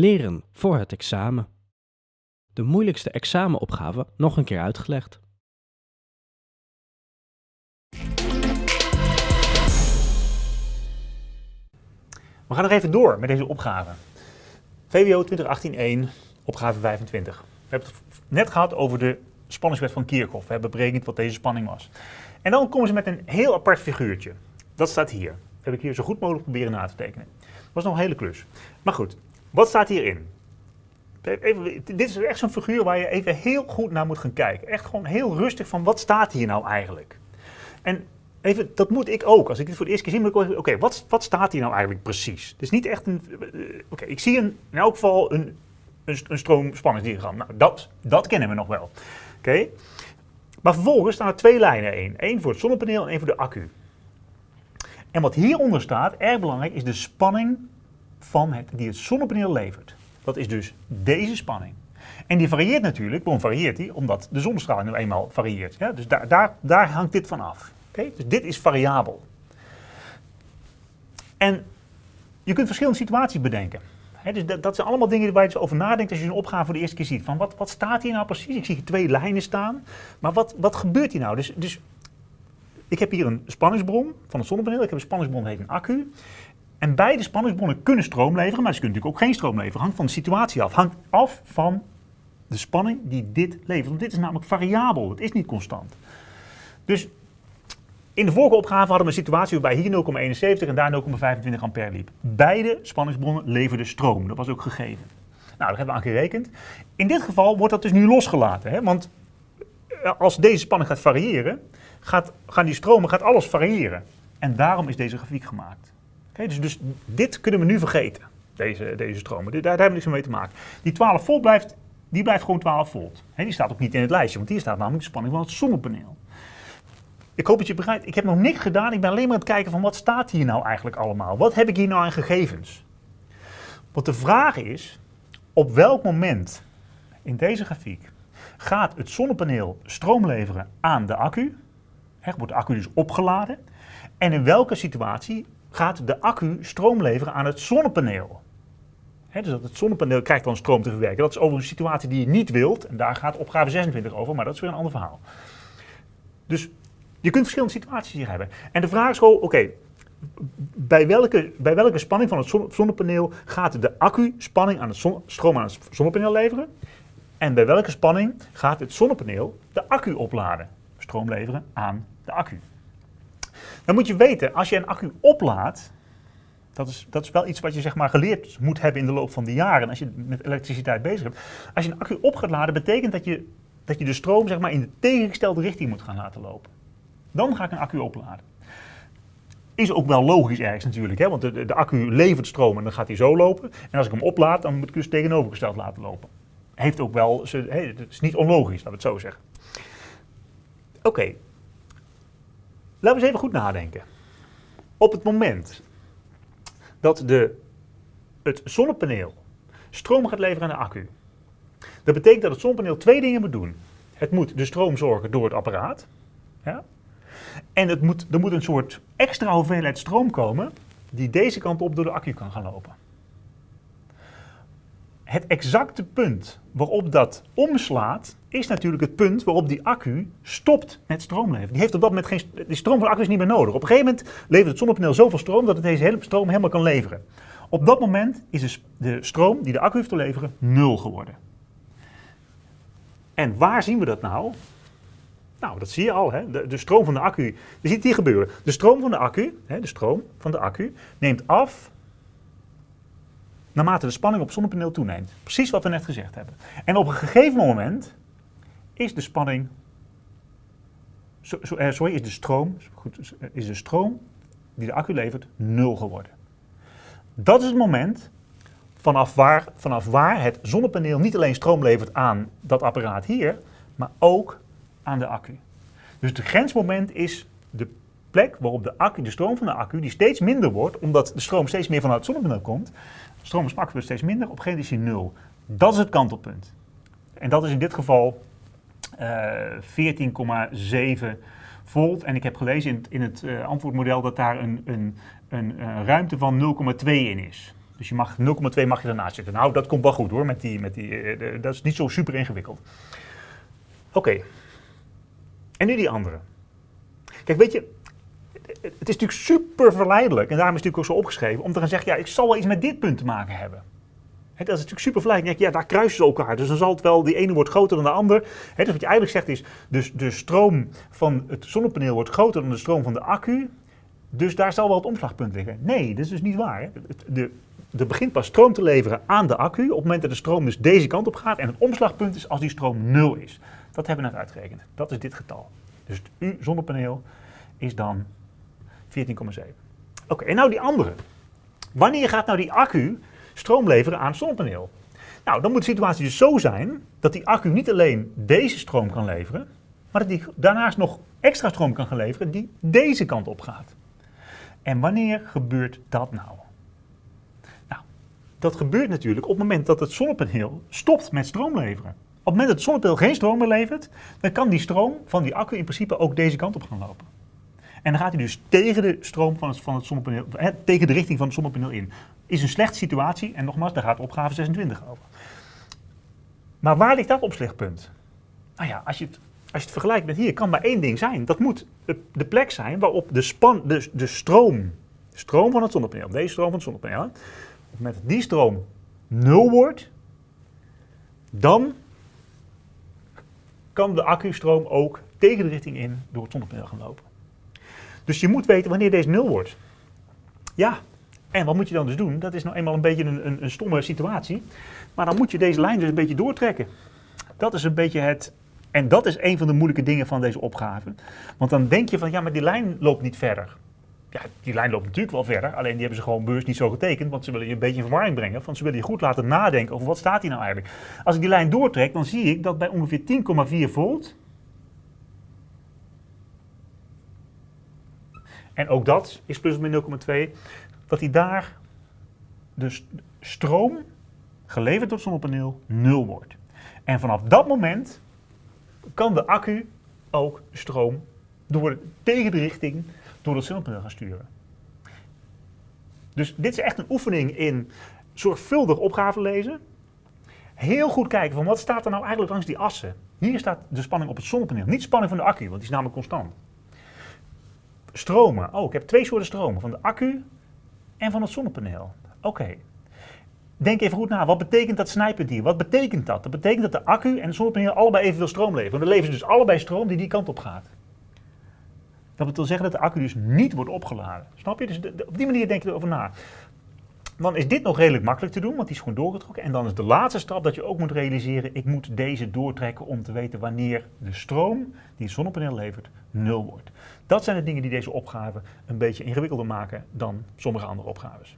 Leren voor het examen. De moeilijkste examenopgave nog een keer uitgelegd. We gaan nog even door met deze opgave. VWO 2018-1, opgave 25. We hebben het net gehad over de spanningswet van Kirchhoff. We hebben berekend wat deze spanning was. En dan komen ze met een heel apart figuurtje. Dat staat hier. Dat heb ik hier zo goed mogelijk proberen na te tekenen. Dat was nog een hele klus. Maar goed, wat staat hierin? Dit is echt zo'n figuur waar je even heel goed naar moet gaan kijken. Echt gewoon heel rustig van wat staat hier nou eigenlijk? En even, dat moet ik ook. Als ik dit voor de eerste keer zie, moet ik oké, wat, wat staat hier nou eigenlijk precies? Is niet echt een, eh, oké, ik zie in elk geval een, een, een stroomspanningsdiagram. Nou, dat, dat kennen we nog wel. Oké. Maar vervolgens staan er twee lijnen in. Eén voor het zonnepaneel en één voor de accu. En wat hieronder staat, erg belangrijk, is de spanning van het, die het zonnepaneel levert. Dat is dus deze spanning. En die varieert natuurlijk, waarom varieert die? Omdat de zonnestraling nu eenmaal varieert. Ja? Dus daar, daar, daar hangt dit van af. Dus dit is variabel. En je kunt verschillende situaties bedenken. dus dat, zijn allemaal dingen waar je dus over nadenkt als je een opgave voor de eerste keer ziet. Van wat, wat staat hier nou precies? Ik zie hier twee lijnen staan. Maar wat, wat gebeurt hier nou? Dus, dus ik heb hier een spanningsbron van een zonnepaneel. Ik heb een spanningsbron, heet een accu. En beide spanningsbronnen kunnen stroom leveren, maar ze kunnen natuurlijk ook geen stroom leveren. Hangt van de situatie af. Hangt af van de spanning die dit levert. Want dit is namelijk variabel, het is niet constant. Dus in de vorige opgave hadden we een situatie waarbij hier 0,71 en daar 0,25 ampère liep. Beide spanningsbronnen leverden stroom, dat was ook gegeven. Nou, daar hebben we aan gerekend. In dit geval wordt dat dus nu losgelaten, hè? want eh, als deze spanning gaat variëren, gaat, gaan die stromen, gaat alles variëren. En daarom is deze grafiek gemaakt. Dus, dus dit kunnen we nu vergeten, deze, deze stromen. Daar, daar hebben we niks mee te maken. Die 12 volt blijft, die blijft gewoon 12 volt. die staat ook niet in het lijstje, want hier staat namelijk de spanning van het zonnepaneel. Ik hoop dat je begrijpt, ik heb nog niks gedaan. Ik ben alleen maar aan het kijken van wat staat hier nou eigenlijk allemaal? Wat heb ik hier nou aan gegevens? Want de vraag is, op welk moment in deze grafiek gaat het zonnepaneel stroom leveren aan de accu? Wordt de accu dus opgeladen? En in welke situatie gaat de accu stroom leveren aan het zonnepaneel? dus dat het zonnepaneel krijgt dan stroom te verwerken. Dat is over een situatie die je niet wilt. En daar gaat opgave 26 over, maar dat is weer een ander verhaal. Dus je kunt verschillende situaties hier hebben. En de vraag is gewoon, oké, bij, welke, bij welke spanning van het zonnepaneel gaat de accu spanning aan het stroom aan het zonnepaneel leveren? En bij welke spanning gaat het zonnepaneel de accu opladen? Stroom leveren aan de accu. Dan moet je weten, als je een accu oplaadt, dat is, dat is wel iets wat je zeg maar geleerd moet hebben in de loop van de jaren als je met elektriciteit bezig bent. Als je een accu op gaat laden, betekent dat je, dat je de stroom zeg maar, in de tegengestelde richting moet gaan laten lopen. Dan ga ik een accu opladen. Is ook wel logisch ergens natuurlijk, hè? want de, de, accu levert stroom en dan gaat hij zo lopen. En als ik hem oplaad, dan moet ik dus tegenovergesteld laten lopen. Heeft ook wel, het is niet onlogisch, laten we het zo zeggen. Oké, laten we eens even goed nadenken. Op het moment dat de, het zonnepaneel stroom gaat leveren aan de accu, dat betekent dat het zonnepaneel twee dingen moet doen. Het moet de stroom zorgen door het apparaat. Ja? En het moet, er moet een soort extra hoeveelheid stroom komen die deze kant op door de accu kan gaan lopen. Het exacte punt waarop dat omslaat, is natuurlijk het punt waarop die accu stopt met stroomleveren. Die heeft op dat moment geen, die stroom van de accu is niet meer nodig. Op een gegeven moment levert het zonnepaneel zoveel stroom dat het deze hele stroom helemaal kan leveren. Op dat moment is dus de stroom die de accu heeft te leveren nul geworden. En waar zien we dat nou? Nou, dat zie je al. Hè? De, de, stroom van de accu, je ziet het hier gebeuren. De stroom van de accu, hè, de stroom van de accu, neemt af naarmate de spanning op het zonnepaneel toeneemt. Precies wat we net gezegd hebben. En op een gegeven moment is de spanning, eh, sorry, is de stroom, goed, is de stroom die de accu levert nul geworden. Dat is het moment vanaf waar, vanaf waar het zonnepaneel niet alleen stroom levert aan dat apparaat hier, maar ook aan de accu. Dus het grensmoment is de plek waarop de, stroom van de accu, die steeds minder wordt, omdat de stroom steeds meer vanuit het zonnepaneel komt, stroom accu wordt steeds minder, op een gegeven moment is nul. Dat is het kantelpunt. En dat is in dit geval uh, eh, 14,7 volt. En ik heb gelezen in, in het uh, antwoordmodel dat daar een, een, een, een ruimte van 0,2 in is. Dus je mag 0,2 mag je ernaast zitten. Nou, dat komt wel goed hoor, met die, met die, eh, dat is niet zo super ingewikkeld. Oké. En nu die andere. Kijk, weet je, het is natuurlijk super verleidelijk, en daarom is het natuurlijk ook zo opgeschreven, om te gaan zeggen, ja, ik zal wel iets met dit punt te maken hebben. dat is natuurlijk super verleidelijk. Ja, daar kruisen ze elkaar. Dus dan zal het wel, die ene wordt groter dan de ander. dus wat je eigenlijk zegt is, dus de stroom van het zonnepaneel wordt groter dan de stroom van de accu. Dus daar zal wel het omslagpunt liggen. Nee, dat is dus niet waar. De, er begint pas stroom te leveren aan de accu op het moment dat de stroom dus deze kant op gaat. En het omslagpunt is als die stroom nul is. Dat hebben we net uitgerekend. Dat is dit getal. Dus het U-zonnepaneel is dan 14,7. Oké, en nou die andere. Wanneer gaat nou die accu stroom leveren aan het zonnepaneel? Nou, dan moet de situatie dus zo zijn dat die accu niet alleen deze stroom kan leveren, maar dat die daarnaast nog extra stroom kan gaan leveren die deze kant op gaat. En wanneer gebeurt dat nou? Nou, dat gebeurt natuurlijk op het moment dat het zonnepaneel stopt met stroom leveren. Op het moment dat het zonnepaneel geen stroom meer levert, dan kan die stroom van die accu in principe ook deze kant op gaan lopen. En dan gaat hij dus tegen de stroom van het, van het zonnepaneel, tegen de richting van het zonnepaneel in. Is een slechte situatie en nogmaals, daar gaat opgave 26 over. Maar waar ligt dat opslagpunt? Nou ja, als je het, als je het vergelijkt met hier, kan maar één ding zijn. Dat moet de plek zijn waarop de, span, de, de stroom, stroom van het zonnepaneel, deze stroom van het zonnepaneel, dat die stroom nul wordt, dan kan de accustroom ook tegen de richting in door het zonnepaneel gaan lopen. Dus je moet weten wanneer deze nul wordt. Ja, en wat moet je dan dus doen? Dat is nou eenmaal een beetje een, een, een stomme situatie. Maar dan moet je deze lijn dus een beetje doortrekken. Dat is een beetje het en dat is een van de moeilijke dingen van deze opgave. Want dan denk je van, ja, maar die lijn loopt niet verder. Ja, die lijn loopt natuurlijk wel verder, alleen die hebben ze gewoon beurs niet zo getekend, want ze willen je een beetje in verwarring brengen. Want ze willen je goed laten nadenken over wat staat hier nou eigenlijk. Als ik die lijn doortrek, dan zie ik dat bij ongeveer 10,4 volt, en ook dat is plus of min 0,2, dat die daar de stroom geleverd door het zonnepaneel nul wordt. En vanaf dat moment kan de accu ook stroom door, tegen de richting door het zonnepaneel gaan sturen. Dus dit is echt een oefening in zorgvuldig opgave lezen. Heel goed kijken van wat staat er nou eigenlijk langs die assen. Hier staat de spanning op het zonnepaneel, niet de spanning van de accu, want die is namelijk constant. Stromen. Oh, ik heb twee soorten stromen, van de accu en van het zonnepaneel. Oké, Denk even goed na, wat betekent dat snijpunt hier? Wat betekent dat? Dat betekent dat de accu en de zonnepaneel allebei evenveel stroom leveren. Dan leveren ze dus allebei stroom die die kant op gaat. Dat wil zeggen dat de accu dus niet wordt opgeladen. Snap je? Dus op die manier denk je erover na. Dan is dit nog redelijk makkelijk te doen, want die is gewoon doorgetrokken. En dan is de laatste stap dat je ook moet realiseren, ik moet deze doortrekken om te weten wanneer de stroom die het zonnepaneel levert nul wordt. Dat zijn de dingen die deze opgave een beetje ingewikkelder maken dan sommige andere opgaves.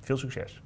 Veel succes!